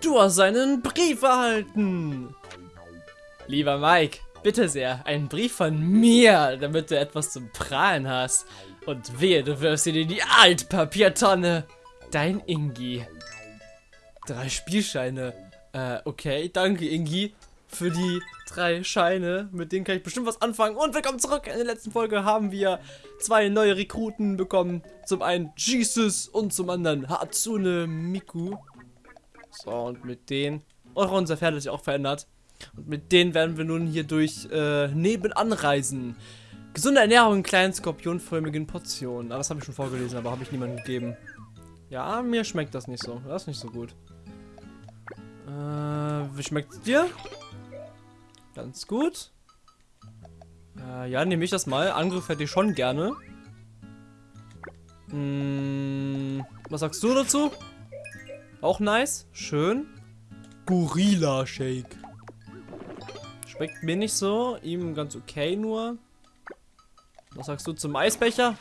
Du hast einen Brief erhalten. Lieber Mike, bitte sehr, einen Brief von mir, damit du etwas zum Prahlen hast. Und wehe, du wirfst ihn in die Altpapiertonne. Dein Ingi. Drei Spielscheine. Äh, okay, danke Ingi für die drei Scheine. Mit denen kann ich bestimmt was anfangen. Und willkommen zurück. In der letzten Folge haben wir zwei neue Rekruten bekommen. Zum einen Jesus und zum anderen Hatsune Miku. So, und mit denen... Und unser Pferd hat sich auch verändert. Und mit denen werden wir nun hier durch äh, nebenan reisen. Gesunde Ernährung in kleinen skorpionförmigen Portionen. Ah, das habe ich schon vorgelesen, aber habe ich niemandem gegeben. Ja, mir schmeckt das nicht so. Das ist nicht so gut. Äh, wie schmeckt es dir? Ganz gut. Äh, ja, nehme ich das mal. Angriff hätte ich schon gerne. Hm, was sagst du dazu? Auch nice. Schön. Gorilla Shake. Schmeckt mir nicht so. Ihm ganz okay nur. Was sagst du zum Eisbecher?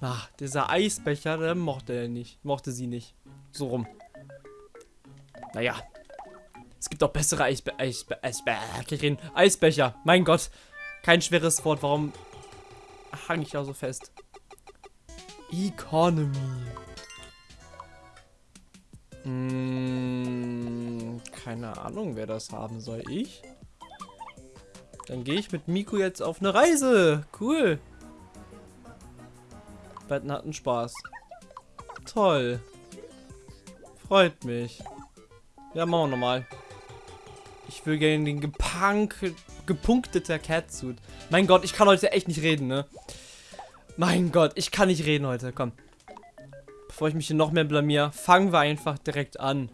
Ach, dieser Eisbecher, der mochte er nicht. Mochte sie nicht. So rum. Naja. Es gibt auch bessere Eisbe Eisbe Eisbe Eisbe Eisbecher. Mein Gott. Kein schweres Wort. Warum hang ich da so fest? Economy. Hm, keine Ahnung, wer das haben soll. Ich? Dann gehe ich mit Miku jetzt auf eine Reise. Cool. Beiden hatten Spaß. Toll. Freut mich. Ja, machen wir nochmal. Ich will gerne den gepunk gepunkteter Catsuit. Mein Gott, ich kann heute echt nicht reden, ne? Mein Gott, ich kann nicht reden heute. Komm. Bevor ich mich hier noch mehr blamier, fangen wir einfach direkt an.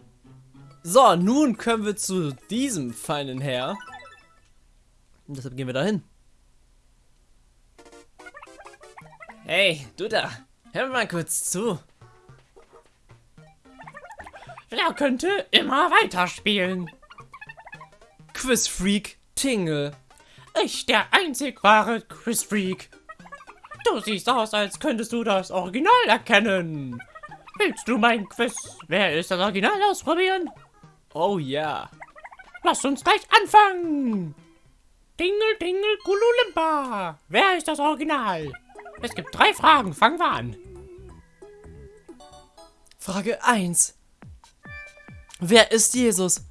So, nun können wir zu diesem feinen Herr. Und deshalb gehen wir dahin. Hey, du da. Hör mal kurz zu. Wer könnte immer weiterspielen? Quizfreak Tingle. Ich, der einzig wahre Quizfreak. Du siehst aus, als könntest du das Original erkennen. Willst du mein Quiz? Wer ist das Original ausprobieren? Oh ja. Lass uns gleich anfangen. Dingle, dingle, Gululimba. Wer ist das Original? Es gibt drei Fragen. Fangen wir an. Frage 1. Wer ist Jesus?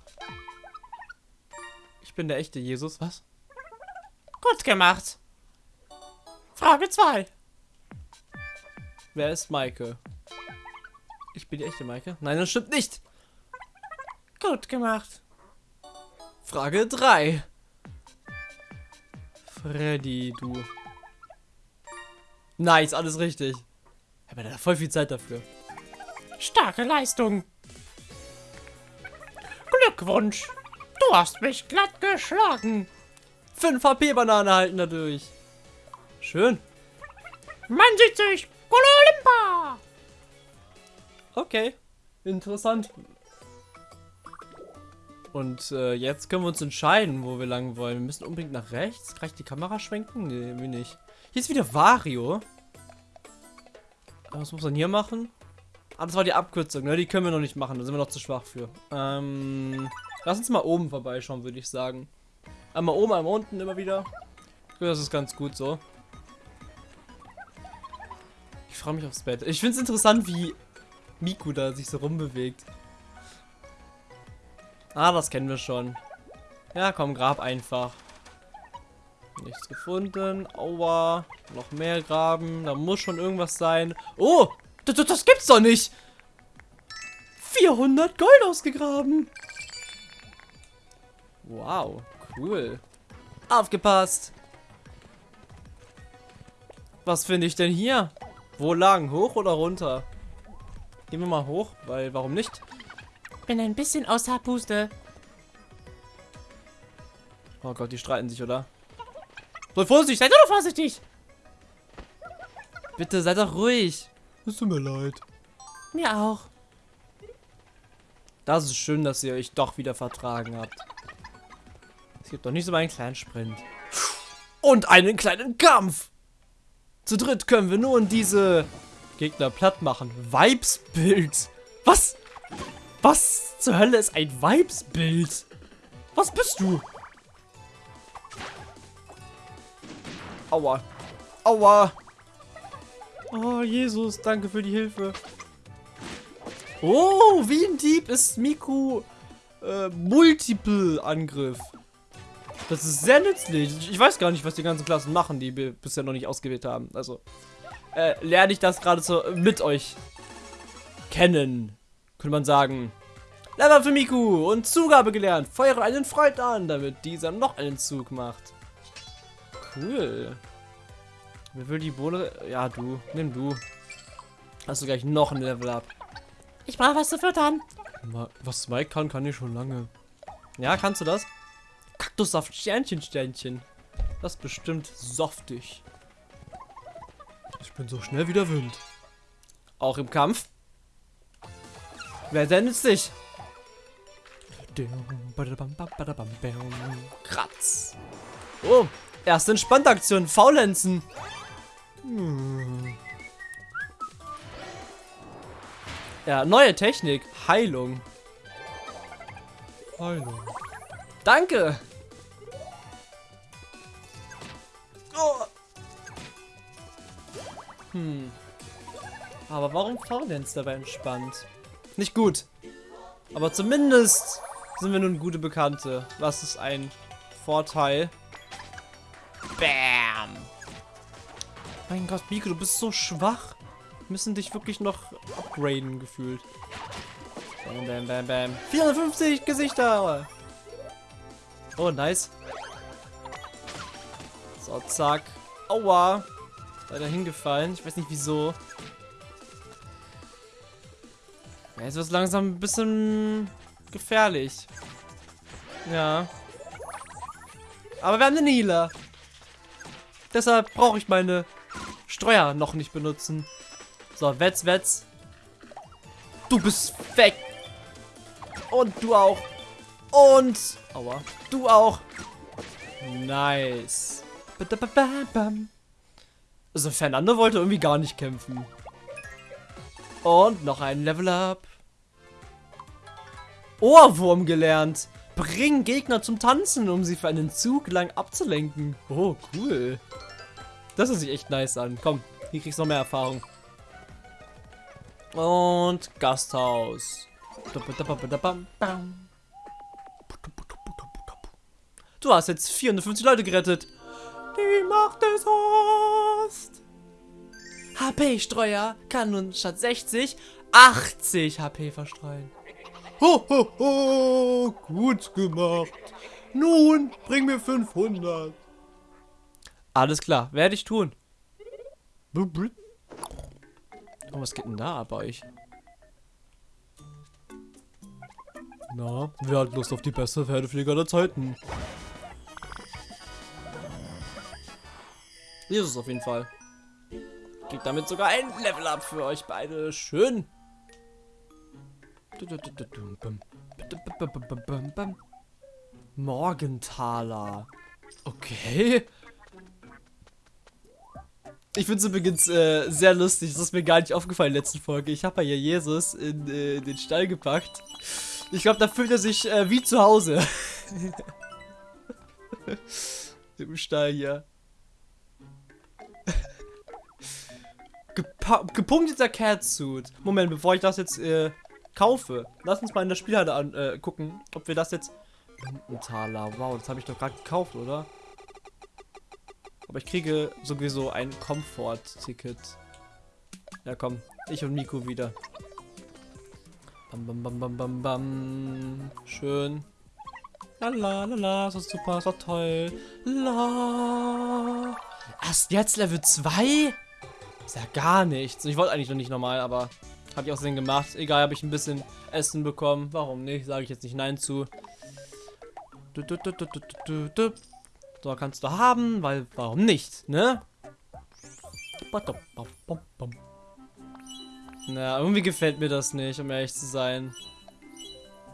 Ich bin der echte Jesus. Was? Gut gemacht. Frage 2. Wer ist Maike? Ich bin die echte Maike? Nein, das stimmt nicht. Gut gemacht. Frage 3. Freddy, du. Nice, alles richtig. Ich habe da voll viel Zeit dafür. Starke Leistung. Glückwunsch. Du hast mich glatt geschlagen. 5 HP-Banane halten dadurch. Schön. Man sieht sich. Kololimpa. Okay. Interessant. Und äh, jetzt können wir uns entscheiden, wo wir lang wollen. Wir müssen unbedingt nach rechts. Kann ich die Kamera schwenken? Nee, wie nicht. Hier ist wieder Vario. Was muss man hier machen? Ah, das war die Abkürzung, ne? Die können wir noch nicht machen. Da sind wir noch zu schwach für. Ähm, lass uns mal oben vorbeischauen, würde ich sagen. Einmal oben, einmal unten, immer wieder. Das ist ganz gut so. Ich freue mich aufs Bett. Ich finde es interessant, wie Miku da sich so rumbewegt. Ah, das kennen wir schon. Ja, komm, grab einfach. Nichts gefunden. Aua. Noch mehr graben. Da muss schon irgendwas sein. Oh! Das, das, das gibt's doch nicht! 400 Gold ausgegraben. Wow, cool. Aufgepasst. Was finde ich denn hier? Wo lang? Hoch oder runter? Gehen wir mal hoch, weil warum nicht? Bin ein bisschen außer Puste. Oh Gott, die streiten sich, oder? So, vorsichtig, seid doch vorsichtig. Bitte, seid doch ruhig. Es tut mir leid. Mir auch. Das ist schön, dass ihr euch doch wieder vertragen habt. Es gibt doch nicht so einen kleinen Sprint. Und einen kleinen Kampf. Zu dritt können wir nun diese Gegner platt machen. Vibes-Bild. Was? Was zur Hölle ist ein Vibes-Bild? Was bist du? Aua. Aua. Oh, Jesus, danke für die Hilfe. Oh, wie ein Dieb ist Miku äh, Multiple-Angriff. Das ist sehr nützlich. Ich weiß gar nicht, was die ganzen Klassen machen, die wir bisher noch nicht ausgewählt haben. Also, äh, lerne ich das gerade so mit euch kennen. Könnte man sagen. Level für Miku und Zugabe gelernt. Feuere einen Freund an, damit dieser noch einen Zug macht. Cool. Wer will die Bohle? Ja, du. Nimm du. Hast du gleich noch ein Level up. Ich brauche was zu füttern. Was Mike kann, kann ich schon lange. Ja, kannst du das? Kaktussaft, Sternchen, Sternchen. Das ist bestimmt softig. Ich bin so schnell wie der Wind. Auch im Kampf. Wer denn ist dich? Kratz. Oh, erste Entspanntaktion. Faulenzen. Hm. Ja, neue Technik. Heilung. Heilung. Danke. Oh. Hm. Aber warum Faulenz dabei entspannt? Nicht gut. Aber zumindest sind wir nun gute Bekannte. Das ist ein Vorteil. Bam. Mein Gott, Biko, du bist so schwach. Wir müssen dich wirklich noch upgraden, gefühlt. Bam, bam, bam, bam. 450 Gesichter. Oh, nice. So, zack. Aua. Leider hingefallen. Ich weiß nicht wieso. Jetzt wird es langsam ein bisschen gefährlich. Ja. Aber wir haben den Healer. Deshalb brauche ich meine Streuer noch nicht benutzen. So, Wetz, Wetz. Du bist weg. Und du auch. Und... Aua. Du auch. Nice. Also Fernando wollte irgendwie gar nicht kämpfen. Und noch ein Level Up. Ohrwurm gelernt. Bring Gegner zum Tanzen, um sie für einen Zug lang abzulenken. Oh, cool. Das hört sich echt nice an. Komm, hier kriegst du noch mehr Erfahrung. Und Gasthaus. Du hast jetzt 450 Leute gerettet. Die Macht des Horst. HP-Streuer kann nun statt 60 80 HP verstreuen. Ho, ho, ho, gut gemacht. Nun, bring mir 500. Alles klar, werde ich tun. Oh, was geht denn da bei euch? Na, wer hat Lust auf die beste Pferdepflege aller Zeiten? Jesus auf jeden Fall. Gibt damit sogar ein Level up für euch beide. Schön. Morgentaler. Okay. Ich finde es übrigens äh, sehr lustig. Das ist mir gar nicht aufgefallen in der letzten Folge. Ich habe ja Jesus in äh, den Stall gepackt. Ich glaube, da fühlt er sich äh, wie zu Hause. Im Stall hier. Gepunkteter Catsuit. Moment, bevor ich das jetzt äh, kaufe, lass uns mal in der Spielhalle an, äh, gucken, ob wir das jetzt... Ein Taler, wow, das habe ich doch gerade gekauft, oder? Aber ich kriege sowieso ein Komfort-Ticket. Ja, komm, ich und Miku wieder. Bam, bam, bam, bam, bam, bam. Schön. La la la la, ist super, das war toll. La. Erst jetzt Level 2? Ist ja gar nichts. Ich wollte eigentlich noch nicht normal, aber habe ich auch Sinn gemacht. Egal, habe ich ein bisschen Essen bekommen. Warum nicht? Sage ich jetzt nicht Nein zu. So, kannst du haben, weil warum nicht, ne? Na, irgendwie gefällt mir das nicht, um ehrlich zu sein.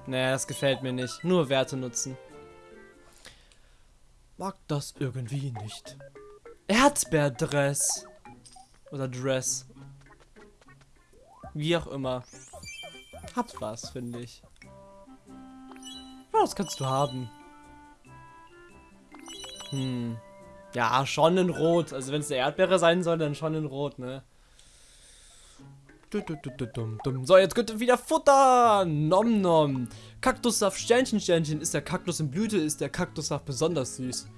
Naja, das gefällt mir nicht. Nur Werte nutzen. Mag das irgendwie nicht. Erdbeerdress. Oder Dress. Wie auch immer. hat was, finde ich. Das kannst du haben. Hm. Ja, schon in Rot. Also wenn es eine Erdbeere sein soll, dann schon in Rot, ne? So, jetzt könnt ihr wieder Futter. Nom nom. Kaktussaft Sternchen Sternchen. Ist der Kaktus in Blüte, ist der Kaktussaft besonders süß.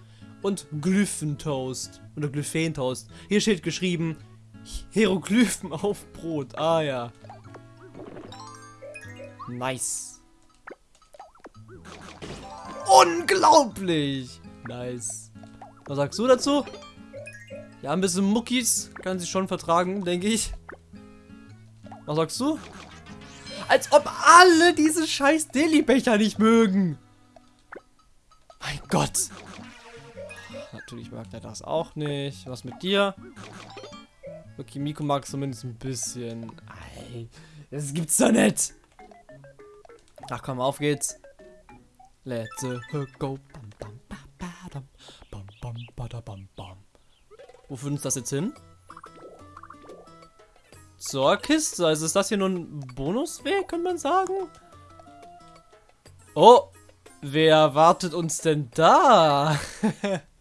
Und Glyphentoast. Oder Glyphentoast. Hier steht geschrieben Hieroglyphen auf Brot. Ah ja. Nice. Unglaublich. Nice. Was sagst du dazu? Ja, ein bisschen Muckis kann sie schon vertragen, denke ich. Was sagst du? Als ob alle diese scheiß Deli-Becher nicht mögen. Mein Gott. Natürlich mag er das auch nicht. Was mit dir? Okay, Miko mag es zumindest ein bisschen. Ey, das gibt's doch nicht. Ach komm, auf geht's. Let's go. Wo führt uns das jetzt hin? zur Kiste. Also ist das hier nur ein Bonusweg, kann man sagen? Oh, wer wartet uns denn da?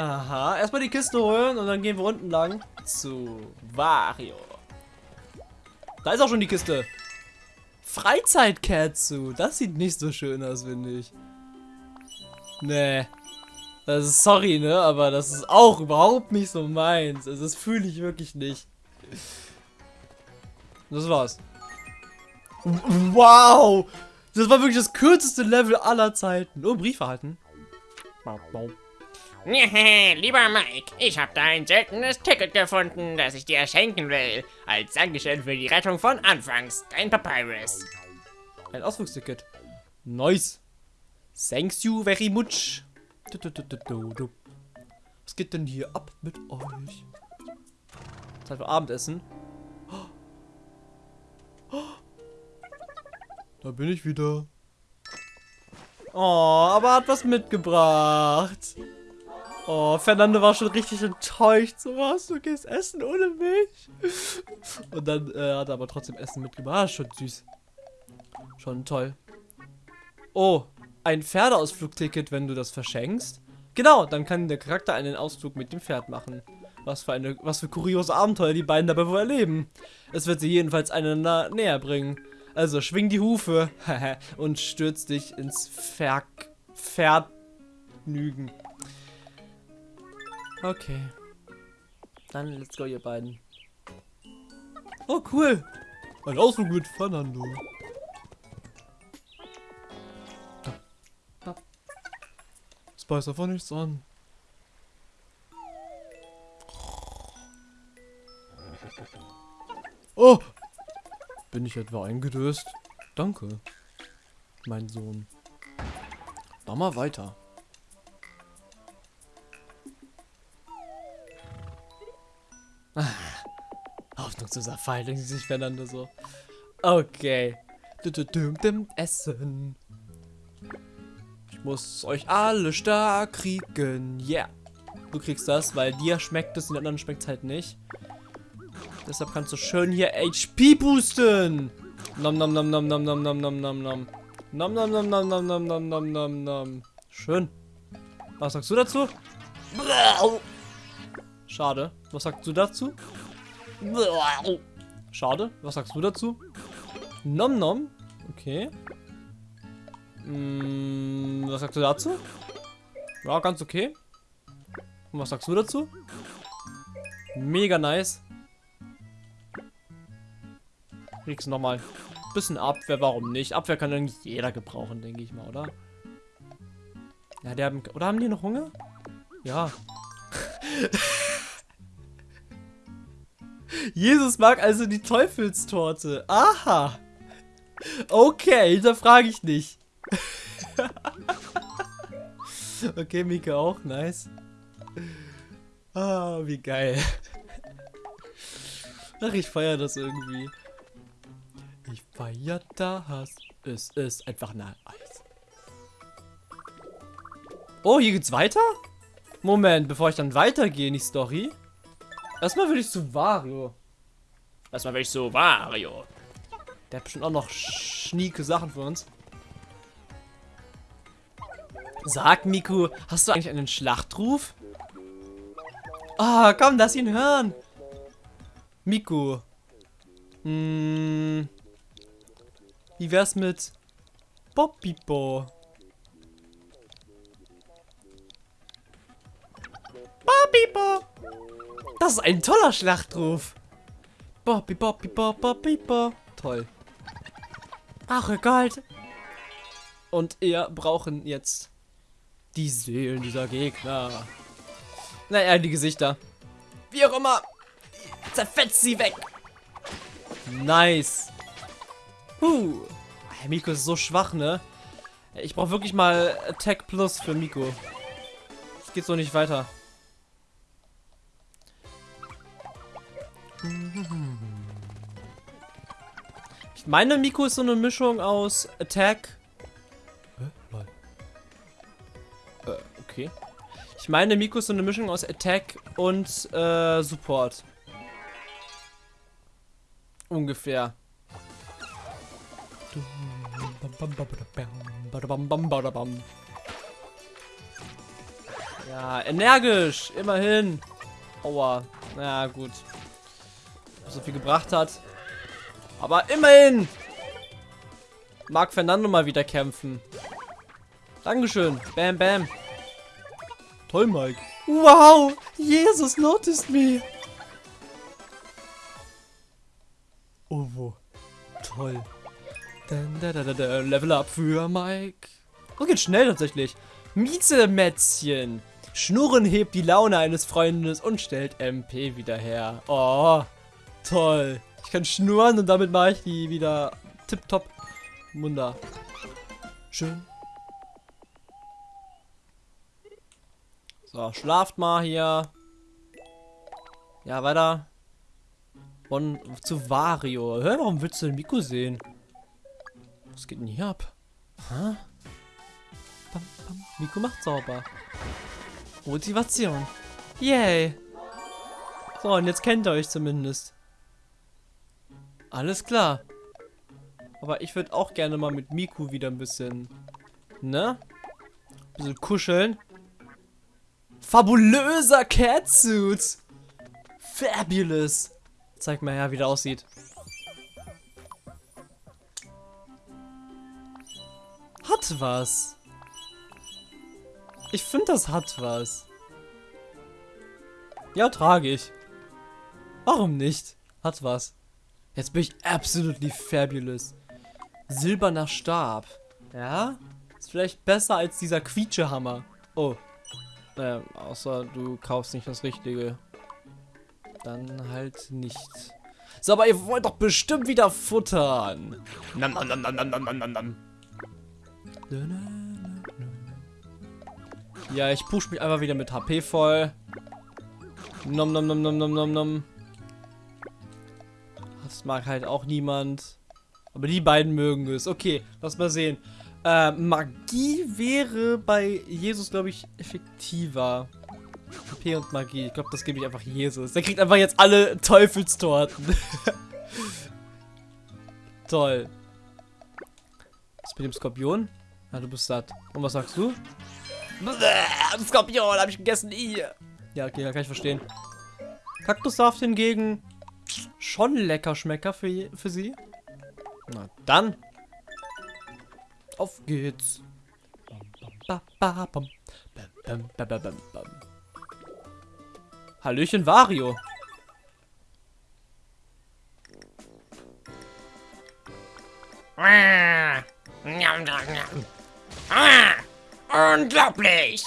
Aha, erstmal die Kiste holen und dann gehen wir unten lang zu Wario. Da ist auch schon die Kiste. Freizeit-Katsu. Das sieht nicht so schön aus, finde ich. Nee. Das ist sorry, ne? Aber das ist auch überhaupt nicht so meins. Also das fühle ich wirklich nicht. Das war's. Wow! Das war wirklich das kürzeste Level aller Zeiten. Oh, Brief erhalten. Lieber Mike, ich habe da ein seltenes Ticket gefunden, das ich dir schenken will. Als Dankeschön für die Rettung von Anfangs. Dein Papyrus. Ein Ausflugsticket. Nice. Thanks you very much. Was geht denn hier ab mit euch? Zeit für Abendessen. Da bin ich wieder. Oh, aber hat was mitgebracht. Oh, Fernando war schon richtig enttäuscht. So was, du gehst essen ohne mich. Und dann äh, hat er aber trotzdem Essen mitgebracht. Ah, schon süß. Schon toll. Oh, ein Pferdeausflugticket, wenn du das verschenkst. Genau, dann kann der Charakter einen Ausflug mit dem Pferd machen. Was für eine, was für kuriose Abenteuer die beiden dabei wohl erleben. Es wird sie jedenfalls einander näher bringen. Also schwing die Hufe und stürz dich ins Ver Vergnügen. Okay. Dann let's go, ihr beiden. Oh, cool. Ein Ausflug mit Fernando. beißt einfach nichts an. Oh! Bin ich etwa eingedöst? Danke, mein Sohn. Mach mal weiter. Pfeil, denken sich Fernando so. Okay. Essen muss euch alle stark kriegen. Yeah. Du kriegst das, weil dir schmeckt es, den anderen schmeckt es halt nicht. Deshalb kannst du schön hier HP boosten. Nom nom nom nom nom nom nom nom nom nom. Nom nom nom nom nom nom nom nom nom nom. Schön. Was sagst du dazu? Schade. Was sagst du dazu? Schade. Was sagst du dazu? Nom nom. Okay. Hm, was sagst du dazu? Ja, ganz okay. Und was sagst du dazu? Mega nice. Kriegst du nochmal. Bisschen Abwehr, warum nicht? Abwehr kann eigentlich jeder gebrauchen, denke ich mal, oder? Ja, der haben. Oder haben die noch Hunger? Ja. Jesus mag also die Teufelstorte. Aha. Okay, da frage ich nicht. okay, Mika auch, nice. Ah, wie geil. Ach, ich feiere das irgendwie. Ich feiere das. Es ist einfach nice. Oh, hier geht's weiter? Moment, bevor ich dann weitergehe in die Story. Erstmal will ich zu Wario. Erstmal will ich so Wario. Der hat bestimmt auch noch schnieke Sachen für uns. Sag, Miku, hast du eigentlich einen Schlachtruf? Ah, oh, komm, lass ihn hören. Miku. Hm. Wie wär's mit Popipo? Popipo. Das ist ein toller Schlachtruf. Boppi, boppi, boppi, boppi, Toll. Brauche Gold. Und wir brauchen jetzt die Seelen dieser Gegner. Naja, die Gesichter. Wie auch immer. Zerfetzt sie weg. Nice. Huh. Miko ist so schwach, ne? Ich brauche wirklich mal Attack Plus für Miko. Es geht so nicht weiter. Ich meine, Miko ist so eine Mischung aus Attack. Äh, okay. Ich meine, Miko ist so eine Mischung aus Attack und äh, Support. Ungefähr. Ja, energisch, immerhin. Aua. Na gut. So viel gebracht hat. Aber immerhin. Mag Fernando mal wieder kämpfen. Dankeschön. Bam, bam. Toll, Mike. Wow, Jesus noticed me. Oh, wo. Toll. Da, da, da, da. Level up für Mike. Das geht schnell tatsächlich. Miezemätzchen. Schnurren hebt die Laune eines Freundes und stellt MP wieder her. Oh, toll. Ich kann schnurren und damit mache ich die wieder tipptopp. Wunder. Schön. So, schlaft mal hier. Ja, weiter. Und zu Wario. Hör, warum willst du den Miku sehen? Was geht denn hier ab? Hä? Bam, bam. Miku macht sauber. Motivation. Yay. So, und jetzt kennt ihr euch zumindest. Alles klar. Aber ich würde auch gerne mal mit Miku wieder ein bisschen, ne? Ein bisschen kuscheln. Fabulöser Catsuit. Fabulous. Zeig mal her, wie der aussieht. Hat was. Ich finde, das hat was. Ja, trage ich. Warum nicht? Hat was. Jetzt bin ich absolutely fabulous. Silberner Stab. Ja? Ist vielleicht besser als dieser Quietschehammer. Oh. Naja, außer du kaufst nicht das Richtige. Dann halt nicht. So, aber ihr wollt doch bestimmt wieder futtern. Nam, nam, nam, nam, nam, nam, nam, nam. Ja, ich push mich einfach wieder mit HP voll. Nom nom nom nom nom nom nom. Das mag halt auch niemand. Aber die beiden mögen es. Okay, lass mal sehen. Äh, Magie wäre bei Jesus, glaube ich, effektiver. HP und Magie. Ich glaube, das gebe ich einfach Jesus. Der kriegt einfach jetzt alle Teufelstorten. Toll. Was mit dem Skorpion? Ja, du bist satt. Und was sagst du? Skorpion habe ich gegessen. Ja, okay, kann ich verstehen. Kaktussaft hingegen schon lecker Schmecker für, für sie. Na dann. Auf geht's. Hallöchen Vario. Ah, unglaublich!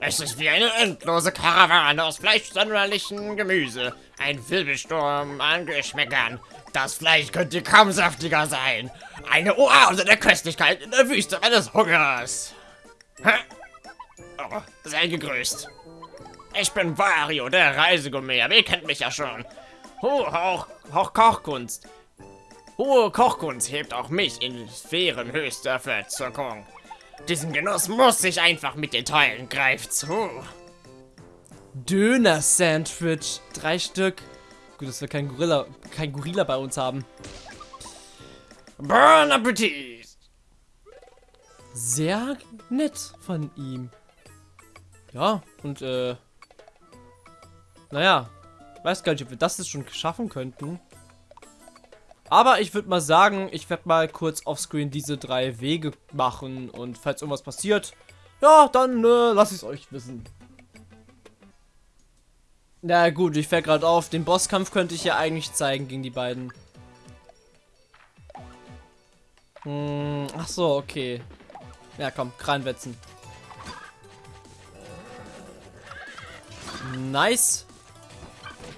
Es ist wie eine endlose Karawane aus fleischsonderlichen Gemüse. Ein Wirbelsturm an Geschmäckern. Das Fleisch könnte kaum saftiger sein. Eine Oase der Köstlichkeit in der Wüste meines Hungers. Oh, sei gegrüßt. Ich bin Wario, der Reisegourmet, ihr kennt mich ja schon. Hohe Hoch, Hoch Kochkunst. Hohe Kochkunst hebt auch mich in Sphären höchster Verzückung. Diesen Genuss muss ich einfach mit den Teilen. Greif zu. Döner-Sandwich. Drei Stück. Gut, dass wir keinen Gorilla, kein Gorilla bei uns haben. Bon Appetit! Sehr nett von ihm. Ja, und äh. Naja, weiß gar nicht, ob wir das jetzt schon schaffen könnten. Aber ich würde mal sagen, ich werde mal kurz offscreen diese drei Wege machen und falls irgendwas passiert, ja, dann äh, lasse ich es euch wissen. Na gut, ich fällt gerade auf, den Bosskampf könnte ich ja eigentlich zeigen gegen die beiden. Hm, ach so, okay. Ja, komm, Kranwetzen. Nice.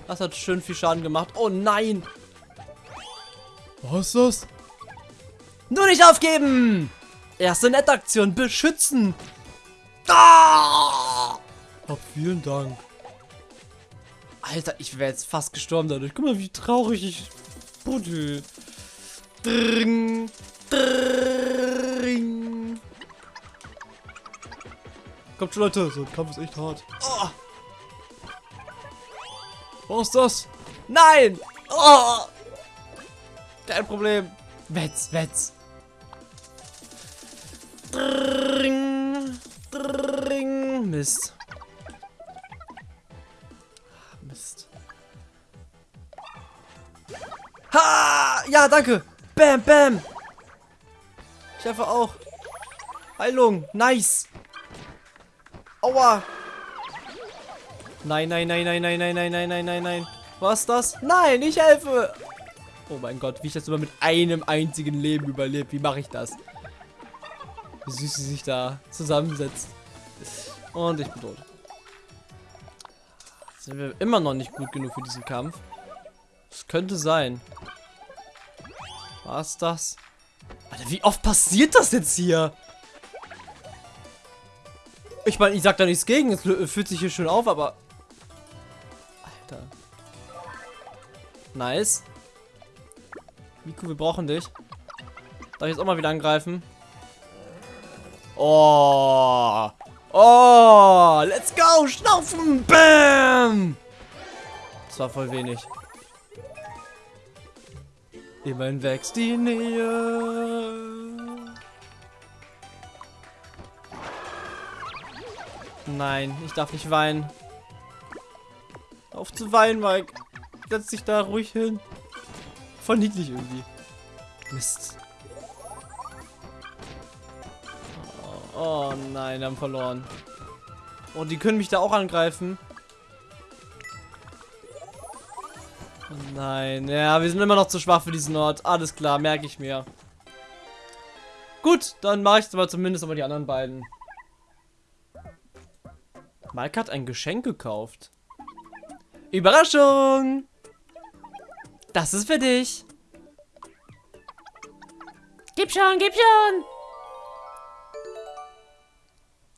Das hat schön viel Schaden gemacht. Oh nein. Was ist das? Nur nicht aufgeben! Erste Nettaktion, beschützen! Ah! Hab vielen Dank. Alter, ich wäre jetzt fast gestorben dadurch. Guck mal, wie traurig ich buddel. Dring, dring. Kommt schon, Leute. So ein Kampf ist echt hart. Oh. Was ist das? Nein! Oh. Kein Problem. Wetz, wetz. Dring, dring. Mist. Mist. Ja, danke. Bam, bam. Ich treffe auch. Heilung. Nice. Aua. Nein, nein, nein, nein, nein, nein, nein, nein, nein, nein, nein. Was das? Nein, ich helfe. Oh mein Gott, wie ich das immer mit einem einzigen Leben überlebt. Wie mache ich das? Wie süß sie sich da zusammensetzt. Und ich bin tot. Sind wir immer noch nicht gut genug für diesen Kampf? Das könnte sein. Was das? Alter, wie oft passiert das jetzt hier? Ich meine, ich sag da nichts gegen. Es fühlt sich hier schön auf, aber... Alter. Nice. Miku, wir brauchen dich. Darf ich jetzt auch mal wieder angreifen? Oh. Oh. Let's go. Schnaufen. Bam. Das war voll wenig. Immerhin wächst die Nähe. Nein, ich darf nicht weinen. Auf zu weinen, Mike. Setz dich da ruhig hin. Voll niedlich irgendwie. Mist. Oh, oh nein, wir haben verloren. Oh, die können mich da auch angreifen. Nein, ja, wir sind immer noch zu schwach für diesen Ort. Alles klar, merke ich mir. Gut, dann mache ich aber zumindest aber die anderen beiden. Mike hat ein Geschenk gekauft. Überraschung! Das ist für dich. Gib schon, gib schon.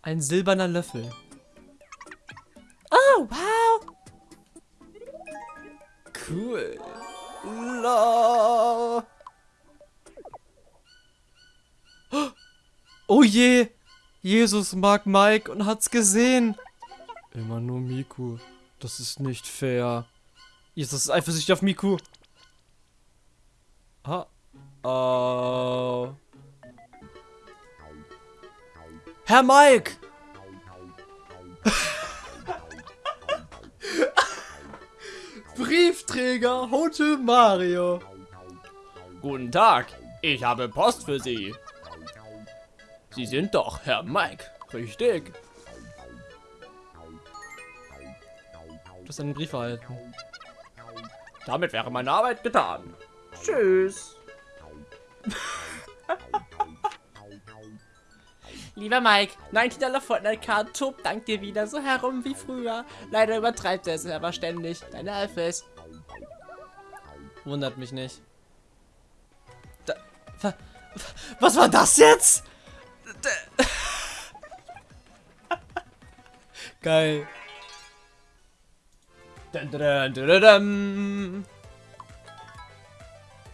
Ein silberner Löffel. Oh, wow. Cool. La. Oh je. Jesus mag Mike und hat's gesehen. Immer nur Miku. Das ist nicht fair. Jesus ist eifersüchtig auf Miku. Ah. Uh. Herr Mike! Briefträger Hotel Mario. Guten Tag, ich habe Post für Sie. Sie sind doch Herr Mike, richtig? Du hast einen Brief erhalten. Damit wäre meine Arbeit getan. Tschüss. Lieber Mike, 19 Dollar Fortnite-Card tobt dank dir wieder so herum wie früher. Leider übertreibt er es aber ständig. Deine Alphys. Wundert mich nicht. Da, was war das jetzt? Geil. Dun, dun, dun,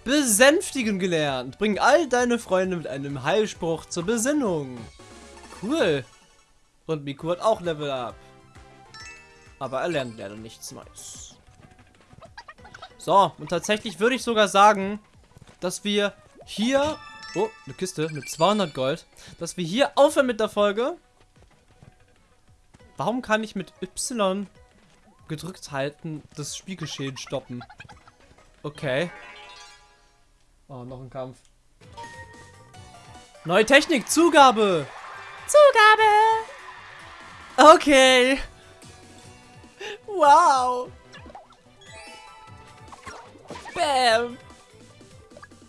Besänftigen gelernt. Bring all deine Freunde mit einem Heilspruch zur Besinnung. Cool. Und Miku hat auch Level Up. Aber er lernt leider nichts Neues. So, und tatsächlich würde ich sogar sagen, dass wir hier... Oh, eine Kiste mit 200 Gold. Dass wir hier aufhören mit der Folge. Warum kann ich mit Y gedrückt halten das Spielgeschehen stoppen? Okay. Oh, noch ein Kampf. Neue Technik, Zugabe! Zugabe! Okay. Wow! Bam!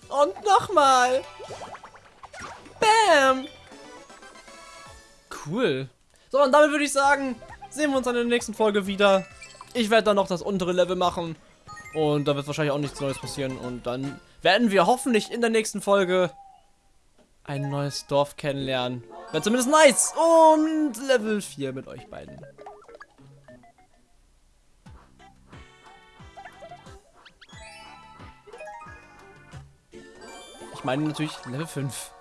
Und nochmal! Bam! Cool. So, und damit würde ich sagen, sehen wir uns dann in der nächsten Folge wieder. Ich werde dann noch das untere Level machen. Und da wird wahrscheinlich auch nichts Neues passieren. Und dann werden wir hoffentlich in der nächsten Folge ein neues Dorf kennenlernen. Wäre zumindest nice. Und Level 4 mit euch beiden. Ich meine natürlich Level 5.